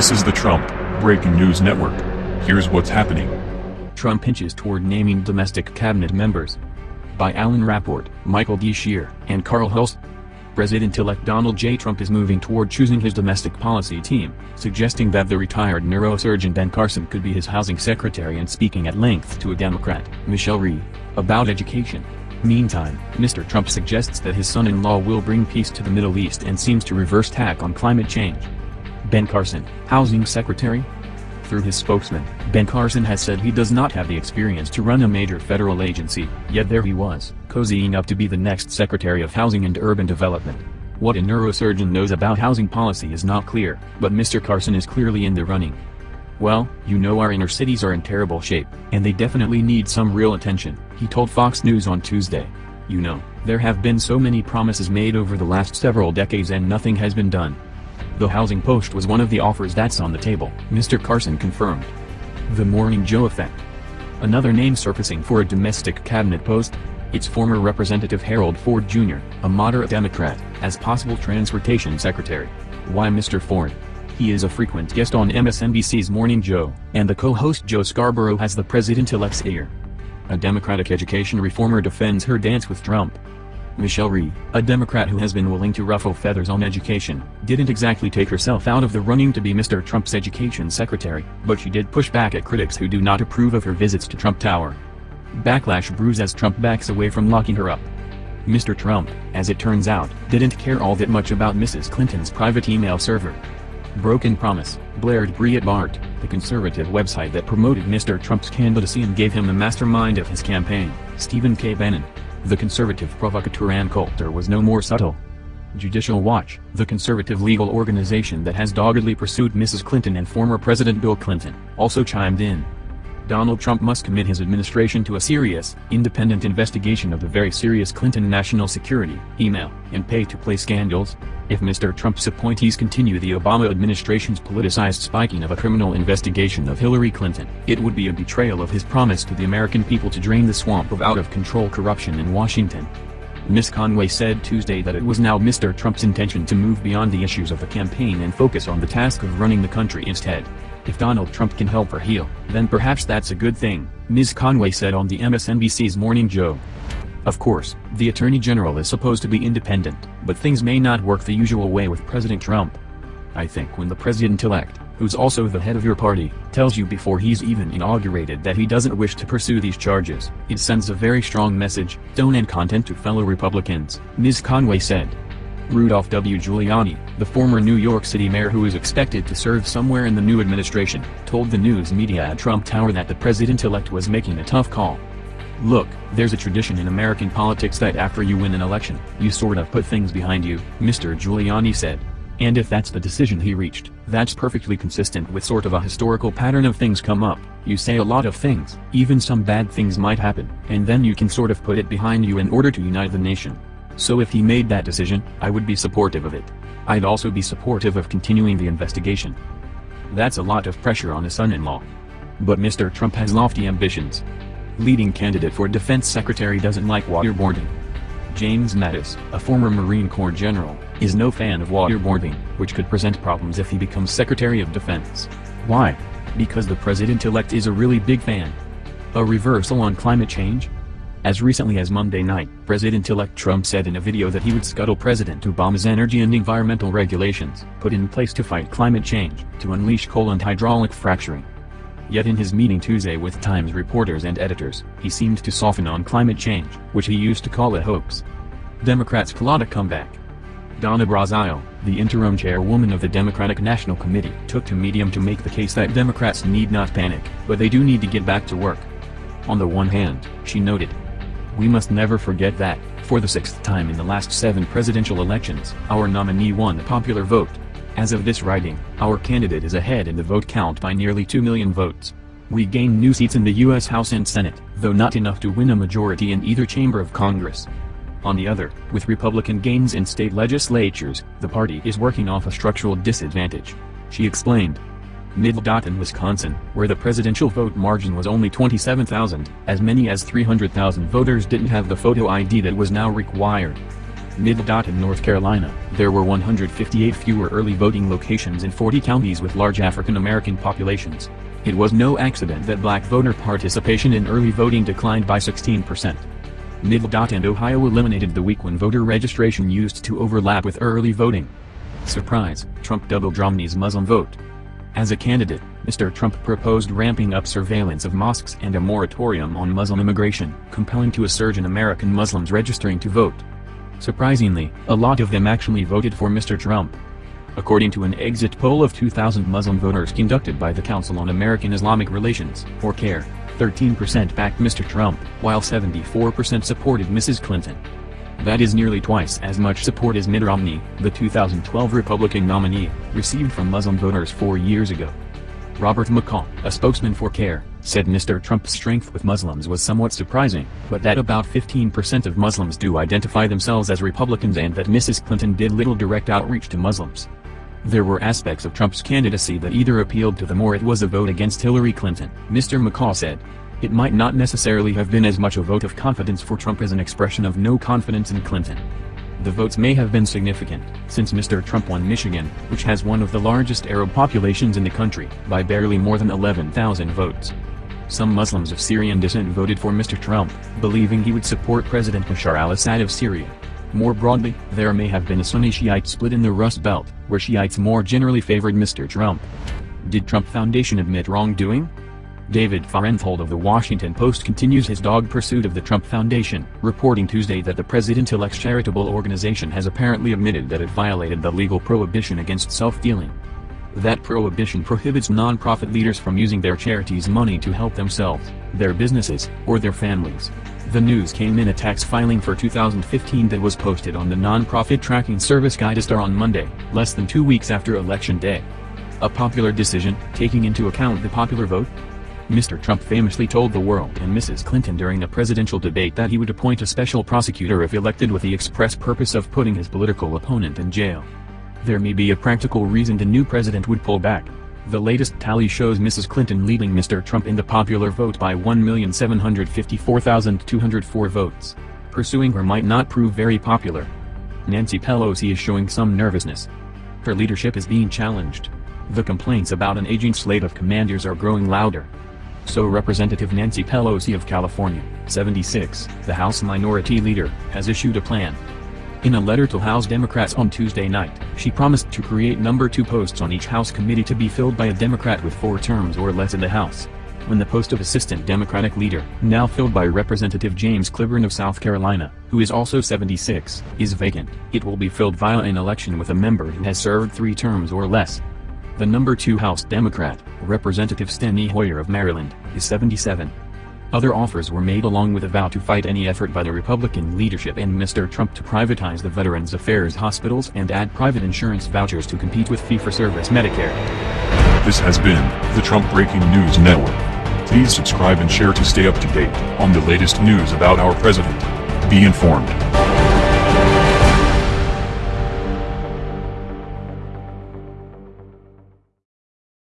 This is the Trump Breaking News Network. Here's what's happening. Trump inches toward naming domestic cabinet members. By Alan Rappeport, Michael D. Shear, and Carl Hulse. President-elect Donald J. Trump is moving toward choosing his domestic policy team, suggesting that the retired neurosurgeon Ben Carson could be his housing secretary and speaking at length to a Democrat, Michelle Rhee, about education. Meantime, Mr. Trump suggests that his son-in-law will bring peace to the Middle East and seems to reverse tack on climate change. Ben Carson, housing secretary? Through his spokesman, Ben Carson has said he does not have the experience to run a major federal agency, yet there he was, cozying up to be the next Secretary of Housing and Urban Development. What a neurosurgeon knows about housing policy is not clear, but Mr. Carson is clearly in the running. Well, you know our inner cities are in terrible shape, and they definitely need some real attention, he told Fox News on Tuesday. You know, there have been so many promises made over the last several decades and nothing has been done. The housing post was one of the offers that's on the table, Mr. Carson confirmed. The Morning Joe effect. Another name surfacing for a domestic cabinet post? It's former Representative Harold Ford Jr., a moderate Democrat, as possible transportation secretary. Why Mr. Ford? He is a frequent guest on MSNBC's Morning Joe, and the co-host Joe Scarborough has the president-elect's ear. A Democratic education reformer defends her dance with Trump. Michelle Rhee, a Democrat who has been willing to ruffle feathers on education, didn't exactly take herself out of the running to be Mr. Trump's education secretary, but she did push back at critics who do not approve of her visits to Trump Tower. Backlash brews as Trump backs away from locking her up. Mr. Trump, as it turns out, didn't care all that much about Mrs. Clinton's private email server. Broken Promise, blared Breitbart, the conservative website that promoted Mr. Trump's candidacy and gave him the mastermind of his campaign, Stephen K. Bannon. The conservative provocateur Ann Coulter was no more subtle. Judicial Watch, the conservative legal organization that has doggedly pursued Mrs. Clinton and former President Bill Clinton, also chimed in. Donald Trump must commit his administration to a serious, independent investigation of the very serious Clinton national security, email, and pay-to-play scandals. If Mr. Trump's appointees continue the Obama administration's politicized spiking of a criminal investigation of Hillary Clinton, it would be a betrayal of his promise to the American people to drain the swamp of out-of-control corruption in Washington. Ms. Conway said Tuesday that it was now Mr. Trump's intention to move beyond the issues of the campaign and focus on the task of running the country instead. If Donald Trump can help her heal, then perhaps that's a good thing, Ms. Conway said on the MSNBC's Morning Joe. Of course, the Attorney General is supposed to be independent, but things may not work the usual way with President Trump. I think when the president-elect, who's also the head of your party, tells you before he's even inaugurated that he doesn't wish to pursue these charges, it sends a very strong message, tone and content to fellow Republicans, Ms. Conway said. Rudolph W. Giuliani, the former New York City mayor who is expected to serve somewhere in the new administration, told the news media at Trump Tower that the president-elect was making a tough call. Look, there's a tradition in American politics that after you win an election, you sort of put things behind you, Mr. Giuliani said. And if that's the decision he reached, that's perfectly consistent with sort of a historical pattern of things come up, you say a lot of things, even some bad things might happen, and then you can sort of put it behind you in order to unite the nation. So if he made that decision, I would be supportive of it. I'd also be supportive of continuing the investigation. That's a lot of pressure on a son-in-law. But Mr. Trump has lofty ambitions. Leading candidate for defense secretary doesn't like waterboarding. James Mattis, a former Marine Corps general, is no fan of waterboarding, which could present problems if he becomes Secretary of Defense. Why? Because the president-elect is a really big fan. A reversal on climate change? As recently as Monday night, President-elect Trump said in a video that he would scuttle President Obama's energy and environmental regulations put in place to fight climate change, to unleash coal and hydraulic fracturing. Yet in his meeting Tuesday with Times reporters and editors, he seemed to soften on climate change, which he used to call a hoax. Democrats plot a comeback. Donna Brazile, the interim chairwoman of the Democratic National Committee, took to Medium to make the case that Democrats need not panic, but they do need to get back to work. On the one hand, she noted, we must never forget that, for the sixth time in the last seven presidential elections, our nominee won the popular vote. As of this writing, our candidate is ahead in the vote count by nearly 2 million votes. We gained new seats in the U.S. House and Senate, though not enough to win a majority in either chamber of Congress. On the other, with Republican gains in state legislatures, the party is working off a structural disadvantage. She explained. Middletown, Wisconsin, where the presidential vote margin was only 27,000, as many as 300,000 voters didn't have the photo ID that was now required. Mid-Dot in North Carolina, there were 158 fewer early voting locations in 40 counties with large African American populations. It was no accident that black voter participation in early voting declined by 16%. Mid-Dot and Ohio eliminated the week when voter registration used to overlap with early voting. Surprise, Trump doubled Romney's Muslim vote. As a candidate, Mr. Trump proposed ramping up surveillance of mosques and a moratorium on Muslim immigration, compelling to a surge in American Muslims registering to vote. Surprisingly, a lot of them actually voted for Mr. Trump. According to an exit poll of 2,000 Muslim voters conducted by the Council on American Islamic Relations, or CAIR, 13% backed Mr. Trump, while 74% supported Mrs. Clinton. That is nearly twice as much support as Mitt Romney, the 2012 Republican nominee, received from Muslim voters four years ago. Robert McCaw, a spokesman for CAIR, said Mr. Trump's strength with Muslims was somewhat surprising, but that about 15% of Muslims do identify themselves as Republicans and that Mrs. Clinton did little direct outreach to Muslims. There were aspects of Trump's candidacy that either appealed to them or it was a vote against Hillary Clinton, Mr. McCaw said. It might not necessarily have been as much a vote of confidence for Trump as an expression of no confidence in Clinton. The votes may have been significant, since Mr. Trump won Michigan, which has one of the largest Arab populations in the country, by barely more than 11,000 votes. Some Muslims of Syrian descent voted for Mr. Trump, believing he would support President Bashar al-Assad of Syria. More broadly, there may have been a Sunni-Shiite split in the Rust Belt, where Shiites more generally favored Mr. Trump. Did Trump Foundation admit wrongdoing? David Fahrenthold of The Washington Post continues his dog pursuit of the Trump Foundation, reporting Tuesday that the president-elect's charitable organization has apparently admitted that it violated the legal prohibition against self-dealing. That prohibition prohibits nonprofit leaders from using their charities' money to help themselves, their businesses, or their families. The news came in a tax filing for 2015 that was posted on the nonprofit tracking service Guidestar on Monday, less than two weeks after Election Day. A popular decision, taking into account the popular vote? Mr. Trump famously told the world and Mrs. Clinton during a presidential debate that he would appoint a special prosecutor if elected with the express purpose of putting his political opponent in jail. There may be a practical reason the new president would pull back. The latest tally shows Mrs. Clinton leading Mr. Trump in the popular vote by 1,754,204 votes. Pursuing her might not prove very popular. Nancy Pelosi is showing some nervousness. Her leadership is being challenged. The complaints about an aging slate of commanders are growing louder. So Representative Nancy Pelosi of California, 76, the House Minority Leader, has issued a plan. In a letter to House Democrats on Tuesday night, she promised to create number two posts on each House committee to be filled by a Democrat with four terms or less in the House. When the post of Assistant Democratic Leader, now filled by Representative James Clyburn of South Carolina, who is also 76, is vacant, it will be filled via an election with a member who has served three terms or less. The number 2 House Democrat, Representative Steny Hoyer of Maryland, is 77. Other offers were made along with a vow to fight any effort by the Republican leadership and Mr. Trump to privatize the Veterans Affairs hospitals and add private insurance vouchers to compete with fee-for-service Medicare. This has been the Trump Breaking News Network. Please subscribe and share to stay up to date on the latest news about our president. Be informed.